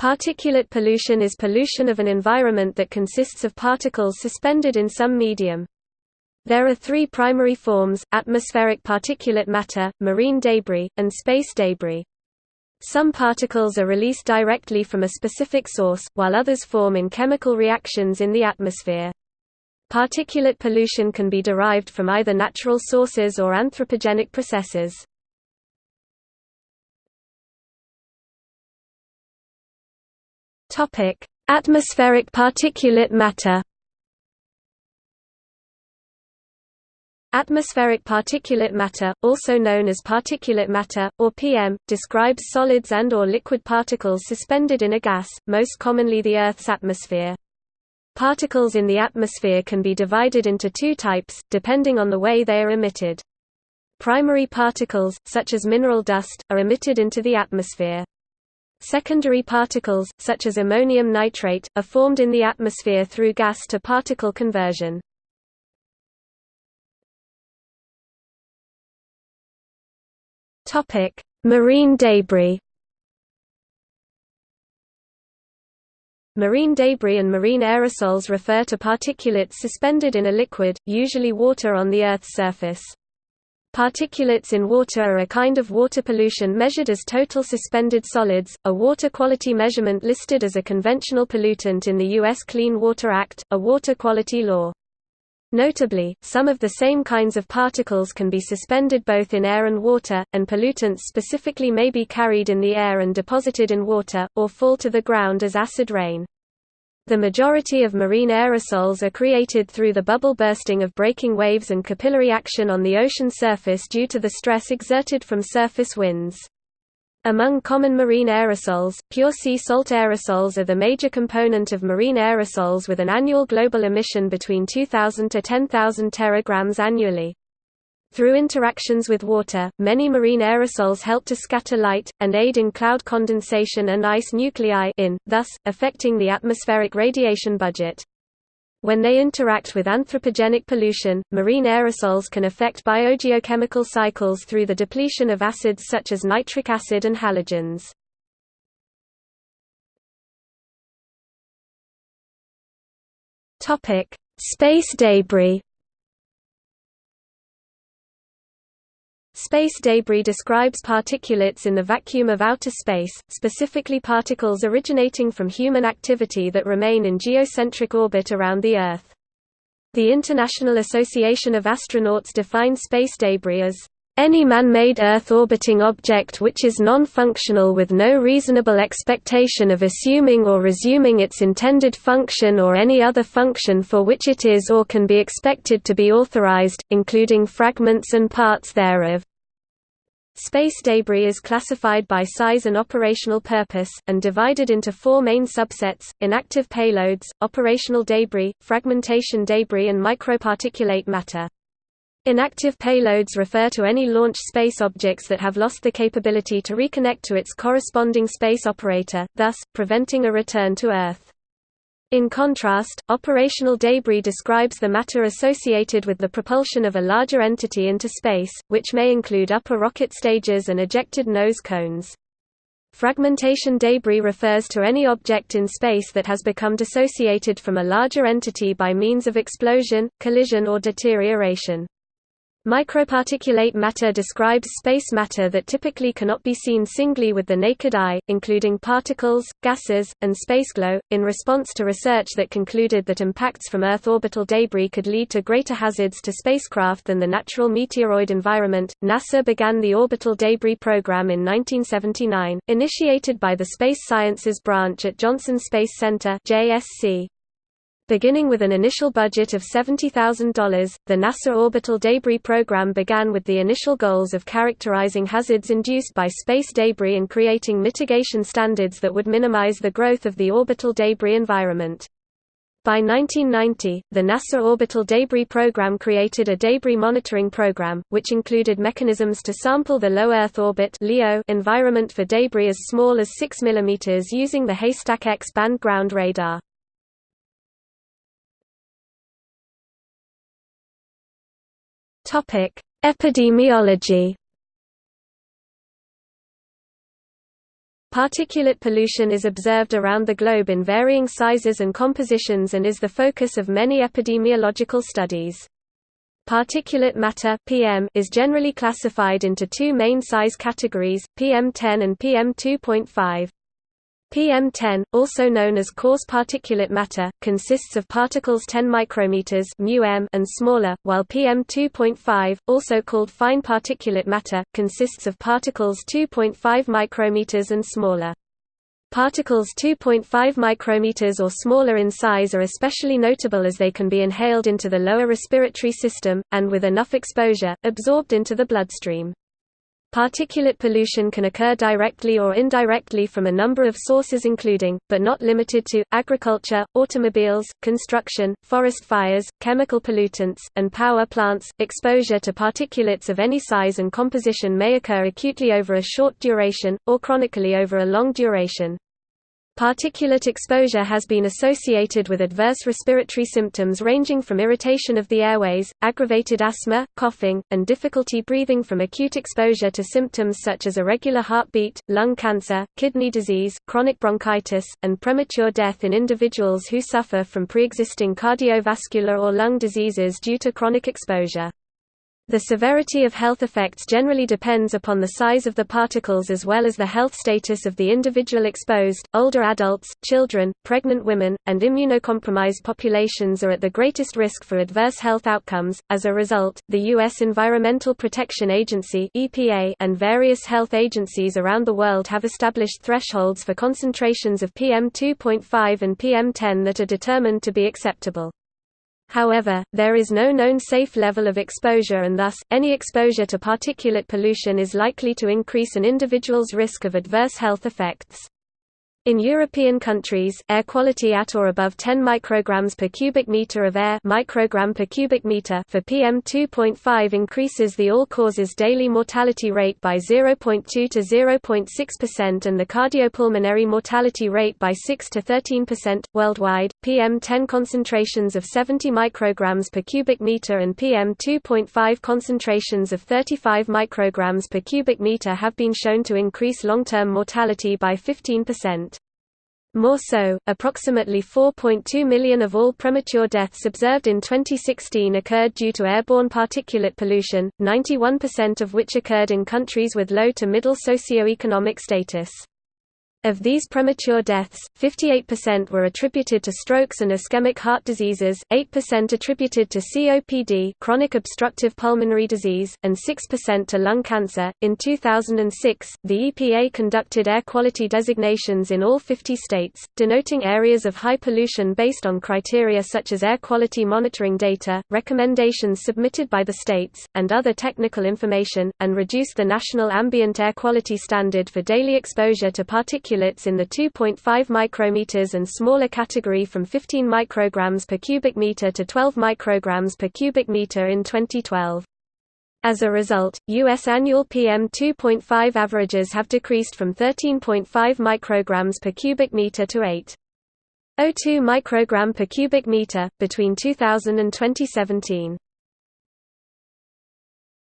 Particulate pollution is pollution of an environment that consists of particles suspended in some medium. There are three primary forms, atmospheric particulate matter, marine debris, and space debris. Some particles are released directly from a specific source, while others form in chemical reactions in the atmosphere. Particulate pollution can be derived from either natural sources or anthropogenic processes. Atmospheric particulate matter Atmospheric particulate matter, also known as particulate matter, or PM, describes solids and or liquid particles suspended in a gas, most commonly the Earth's atmosphere. Particles in the atmosphere can be divided into two types, depending on the way they are emitted. Primary particles, such as mineral dust, are emitted into the atmosphere. Secondary particles, such as ammonium nitrate, are formed in the atmosphere through gas-to-particle conversion. Topic: Marine debris. Marine debris and marine aerosols refer to particulates suspended in a liquid, usually water on the Earth's surface. Particulates in water are a kind of water pollution measured as total suspended solids, a water quality measurement listed as a conventional pollutant in the U.S. Clean Water Act, a water quality law. Notably, some of the same kinds of particles can be suspended both in air and water, and pollutants specifically may be carried in the air and deposited in water, or fall to the ground as acid rain. The majority of marine aerosols are created through the bubble bursting of breaking waves and capillary action on the ocean surface due to the stress exerted from surface winds. Among common marine aerosols, pure sea salt aerosols are the major component of marine aerosols with an annual global emission between 2,000 to 10,000 teragrams annually. Through interactions with water, many marine aerosols help to scatter light, and aid in cloud condensation and ice nuclei in, thus, affecting the atmospheric radiation budget. When they interact with anthropogenic pollution, marine aerosols can affect biogeochemical cycles through the depletion of acids such as nitric acid and halogens. Space debris Space debris describes particulates in the vacuum of outer space, specifically particles originating from human activity that remain in geocentric orbit around the Earth. The International Association of Astronauts defines space debris as any man-made Earth-orbiting object which is non-functional with no reasonable expectation of assuming or resuming its intended function or any other function for which it is or can be expected to be authorized, including fragments and parts thereof. Space debris is classified by size and operational purpose, and divided into four main subsets, inactive payloads, operational debris, fragmentation debris and microparticulate matter. Inactive payloads refer to any launch space objects that have lost the capability to reconnect to its corresponding space operator, thus, preventing a return to Earth. In contrast, operational debris describes the matter associated with the propulsion of a larger entity into space, which may include upper rocket stages and ejected nose cones. Fragmentation debris refers to any object in space that has become dissociated from a larger entity by means of explosion, collision or deterioration. Microparticulate matter describes space matter that typically cannot be seen singly with the naked eye, including particles, gases, and spaceglow. In response to research that concluded that impacts from Earth orbital debris could lead to greater hazards to spacecraft than the natural meteoroid environment, NASA began the Orbital Debris Program in 1979, initiated by the Space Sciences Branch at Johnson Space Center (JSC). Beginning with an initial budget of $70,000, the NASA Orbital Debris Program began with the initial goals of characterizing hazards induced by space debris and creating mitigation standards that would minimize the growth of the orbital debris environment. By 1990, the NASA Orbital Debris Program created a debris monitoring program, which included mechanisms to sample the low Earth orbit environment for debris as small as 6 mm using the Haystack X-band ground radar. Topic: Epidemiology. Particulate pollution is observed around the globe in varying sizes and compositions and is the focus of many epidemiological studies. Particulate matter (PM) is generally classified into two main size categories: PM10 and PM2.5. PM10, also known as coarse particulate matter, consists of particles 10 micrometers μm and smaller, while PM2.5, also called fine particulate matter, consists of particles 2.5 micrometers and smaller. Particles 2.5 micrometers or smaller in size are especially notable as they can be inhaled into the lower respiratory system, and with enough exposure, absorbed into the bloodstream. Particulate pollution can occur directly or indirectly from a number of sources including, but not limited to, agriculture, automobiles, construction, forest fires, chemical pollutants, and power plants. Exposure to particulates of any size and composition may occur acutely over a short duration, or chronically over a long duration. Particulate exposure has been associated with adverse respiratory symptoms ranging from irritation of the airways, aggravated asthma, coughing, and difficulty breathing from acute exposure to symptoms such as irregular heartbeat, lung cancer, kidney disease, chronic bronchitis, and premature death in individuals who suffer from pre-existing cardiovascular or lung diseases due to chronic exposure. The severity of health effects generally depends upon the size of the particles as well as the health status of the individual exposed. Older adults, children, pregnant women, and immunocompromised populations are at the greatest risk for adverse health outcomes. As a result, the U.S. Environmental Protection Agency (EPA) and various health agencies around the world have established thresholds for concentrations of PM2.5 and PM10 that are determined to be acceptable. However, there is no known safe level of exposure and thus, any exposure to particulate pollution is likely to increase an individual's risk of adverse health effects. In European countries, air quality at or above 10 micrograms per cubic meter of air microgram per cubic meter for PM2.5 increases the all-causes daily mortality rate by 0.2 to 0.6% and the cardiopulmonary mortality rate by 6 to 13%. Worldwide, PM10 concentrations of 70 micrograms per cubic meter and PM2.5 concentrations of 35 micrograms per cubic meter have been shown to increase long-term mortality by 15%. More so, approximately 4.2 million of all premature deaths observed in 2016 occurred due to airborne particulate pollution, 91% of which occurred in countries with low to middle socioeconomic status. Of these premature deaths, 58% were attributed to strokes and ischemic heart diseases, 8% attributed to COPD, chronic obstructive pulmonary disease, and 6% to lung cancer. In 2006, the EPA conducted air quality designations in all 50 states, denoting areas of high pollution based on criteria such as air quality monitoring data, recommendations submitted by the states, and other technical information, and reduced the national ambient air quality standard for daily exposure to particulates particulates in the 2.5 micrometers and smaller category from 15 micrograms per cubic meter to 12 micrograms per cubic meter in 2012. As a result, U.S. annual PM2.5 averages have decreased from 13.5 micrograms per cubic meter to 8.02 microgram per cubic meter, between 2000 and 2017.